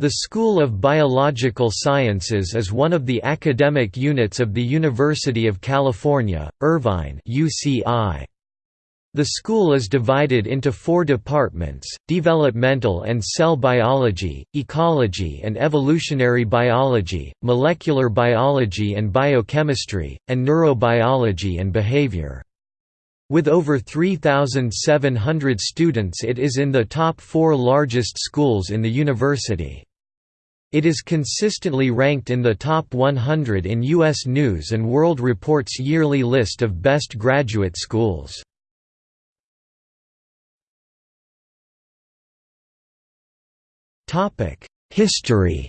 The School of Biological Sciences is one of the academic units of the University of California, Irvine UCI. The school is divided into four departments, developmental and cell biology, ecology and evolutionary biology, molecular biology and biochemistry, and neurobiology and behavior. With over 3,700 students it is in the top four largest schools in the university. It is consistently ranked in the top 100 in U.S. News & World Report's yearly list of best graduate schools. History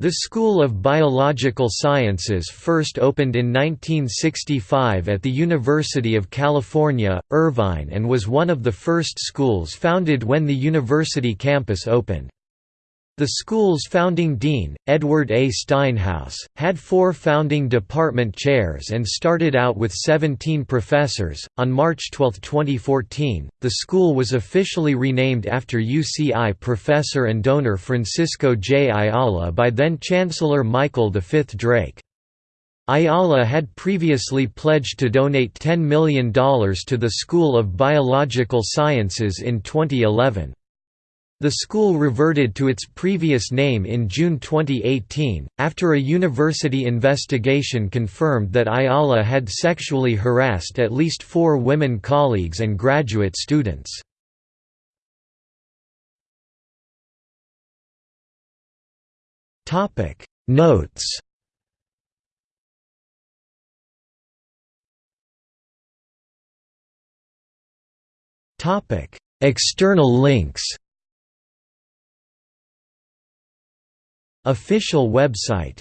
The School of Biological Sciences first opened in 1965 at the University of California, Irvine and was one of the first schools founded when the university campus opened. The school's founding dean, Edward A. Steinhaus, had four founding department chairs and started out with 17 professors. On March 12, 2014, the school was officially renamed after UCI professor and donor Francisco J. Ayala by then Chancellor Michael V. Drake. Ayala had previously pledged to donate $10 million to the School of Biological Sciences in 2011. The school reverted to its previous name in June 2018, after a university investigation confirmed that Ayala had sexually harassed at least four women colleagues and graduate students. Notes External links Official website